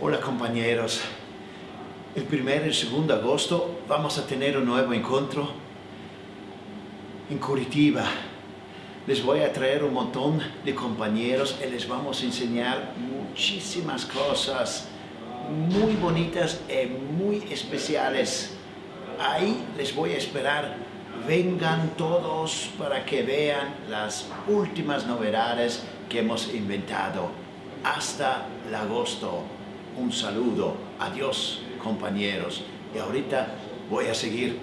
Hola compañeros. El primer y el segundo de agosto vamos a tener un nuevo encuentro en Curitiba. Les voy a traer un montón de compañeros y les vamos a enseñar muchísimas cosas muy bonitas y muy especiales. Ahí les voy a esperar. Vengan todos para que vean las últimas novedades que hemos inventado. Hasta agosto. Un saludo. Adiós, compañeros. Y ahorita voy a seguir